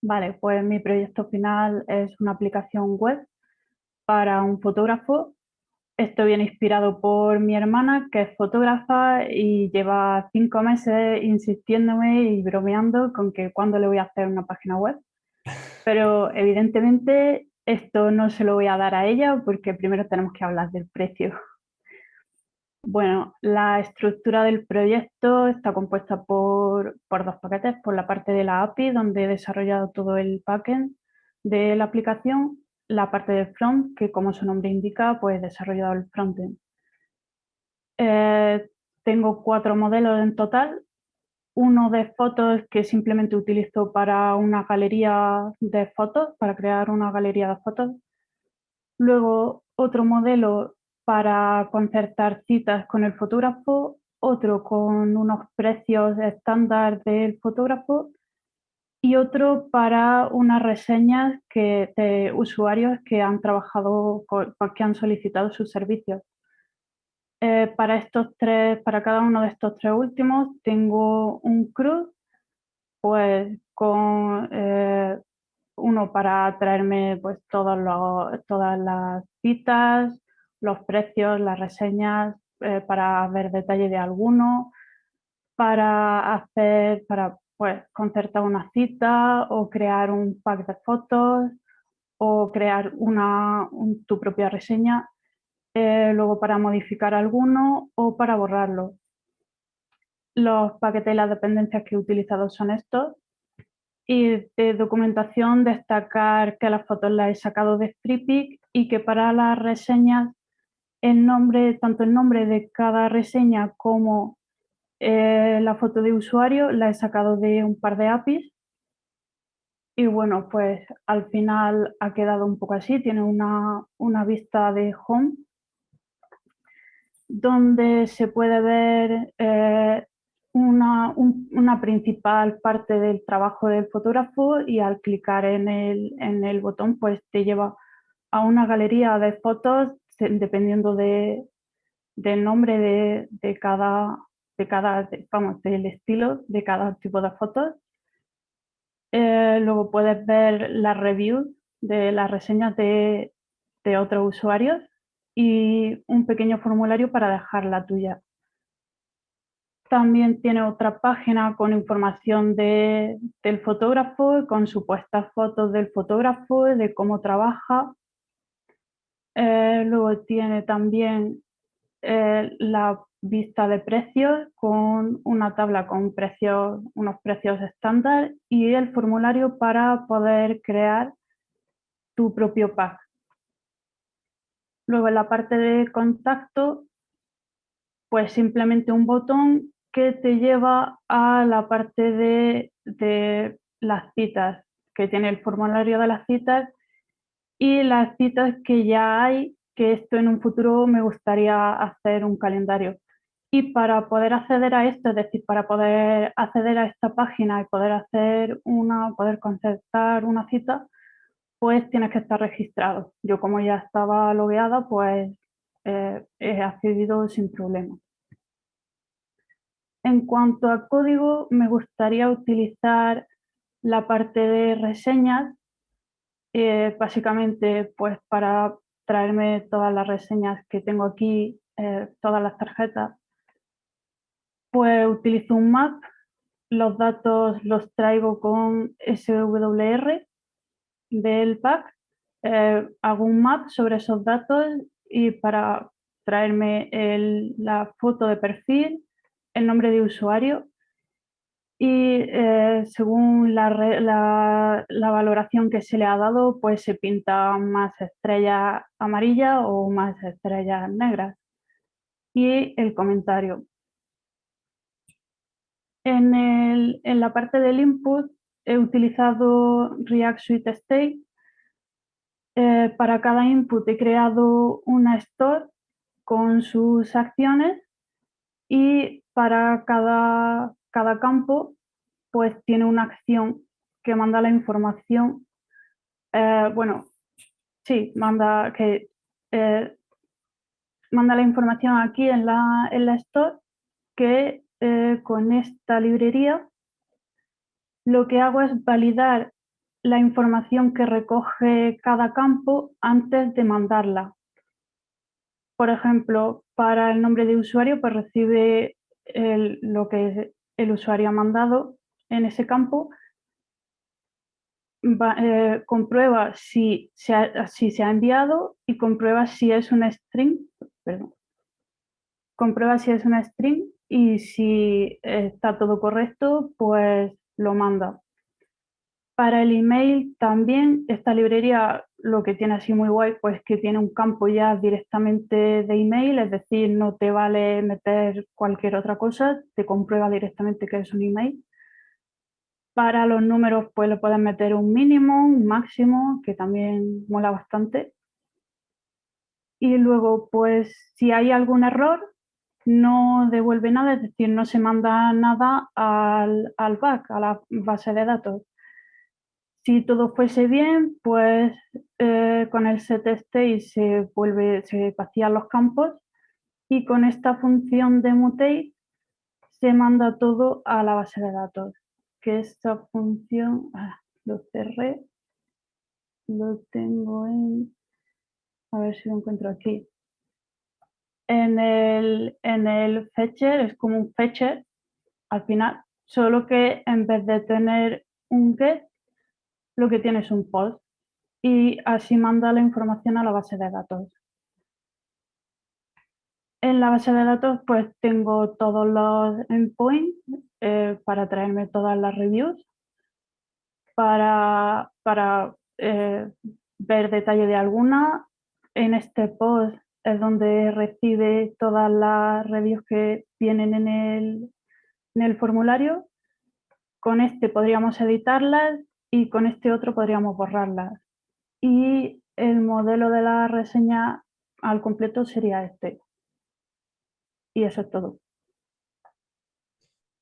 Vale, pues mi proyecto final es una aplicación web para un fotógrafo. Esto viene inspirado por mi hermana, que es fotógrafa y lleva cinco meses insistiéndome y bromeando con que cuándo le voy a hacer una página web. Pero evidentemente esto no se lo voy a dar a ella porque primero tenemos que hablar del precio. Bueno, la estructura del proyecto está compuesta por, dos paquetes, por la parte de la API, donde he desarrollado todo el backend de la aplicación, la parte del front, que como su nombre indica, pues he desarrollado el frontend. Eh, tengo cuatro modelos en total, uno de fotos que simplemente utilizo para una galería de fotos, para crear una galería de fotos. Luego otro modelo para concertar citas con el fotógrafo, otro con unos precios estándar del fotógrafo y otro para unas reseñas que, de usuarios que han trabajado, que han solicitado sus servicios. Eh, para, estos tres, para cada uno de estos tres últimos tengo un CRUD, pues con eh, uno para traerme pues, todos todas las citas, los precios, las reseñas, eh, para ver detalle de alguno, para hacer, para pues, concertar una cita o crear un pack de fotos o crear una, tu propia reseña, eh, luego para modificar alguno o para borrarlo. Los paquetes y las dependencias que he utilizado son estos. Y de documentación destacar que las fotos las he sacado de FreePic y que para las reseñas el nombre, tanto el nombre de cada reseña como eh, la foto de usuario la he sacado de un par de APIs. Y bueno, pues al final ha quedado un poco así, tiene una, vista de home donde se puede ver eh, una, una, principal parte del trabajo del fotógrafo y al clicar en el, en el botón pues te lleva a una galería de fotos dependiendo de, del nombre de, cada, de cada, vamos, del estilo de cada tipo de fotos. Eh, luego puedes ver las reviews de las reseñas de, de otros usuarios y un pequeño formulario para dejar la tuya. También tiene otra página con información de, del fotógrafo, con supuestas fotos del fotógrafo, de cómo trabaja eh, luego tiene también eh, la vista de precios con una tabla con precios, unos precios estándar y el formulario para poder crear tu propio pack. Luego en la parte de contacto, pues simplemente un botón que te lleva a la parte de, de las citas, que tiene el formulario de las citas y las citas que ya hay, que esto en un futuro me gustaría hacer un calendario. Y para poder acceder a esto, es decir, para poder acceder a esta página y poder hacer una, poder concertar una cita, pues tienes que estar registrado. Yo como ya estaba logueada, pues eh, he accedido sin problema. En cuanto a código, me gustaría utilizar la parte de reseñas eh, básicamente, pues para traerme todas las reseñas que tengo aquí, eh, todas las tarjetas, pues utilizo un map, los datos los traigo con SWR del pack, eh, hago un map sobre esos datos y para traerme la foto de perfil, el nombre de usuario y eh, según la, la, valoración que se le ha dado, pues se pinta más estrellas amarillas o más estrellas negras. Y el comentario. En, el, en la parte del input he utilizado React Suite State. Eh, para cada input he creado una store con sus acciones y para cada cada campo pues tiene una acción que manda la información, eh, bueno, sí, manda, que, eh, manda la información aquí en la, en la store que eh, con esta librería lo que hago es validar la información que recoge cada campo antes de mandarla. Por ejemplo, para el nombre de usuario, pues recibe lo que el usuario ha mandado en ese campo, eh, comprueba si se, ha, si se ha enviado y comprueba si es un string, perdón, comprueba si es una string y si está todo correcto, pues lo manda. Para el email también esta librería lo que tiene así muy guay, pues que tiene un campo ya directamente de email, es decir, no te vale meter cualquier otra cosa, te comprueba directamente que es un email. Para los números pues le puedes meter un mínimo, un máximo, que también mola bastante. Y luego pues si hay algún error, no devuelve nada, es decir, no se manda nada al, al back, a la base de datos. Si todo fuese bien, pues eh, con el setState se vuelve, se vacían los campos y con esta función de mutate se manda todo a la base de datos. Que esta función, ah, lo cerré, lo tengo en, a ver si lo encuentro aquí. En el, en el fetcher es como un fetcher al final, solo que en vez de tener un get, lo que tiene es un post y así manda la información a la base de datos. En la base de datos pues tengo todos los endpoints eh, para traerme todas las reviews, para, para eh, ver detalle de alguna. En este post es donde recibe todas las reviews que vienen en el, en el formulario. Con este podríamos editarlas y con este otro podríamos borrarlas. Y el modelo de la reseña al completo sería este. Y eso es todo.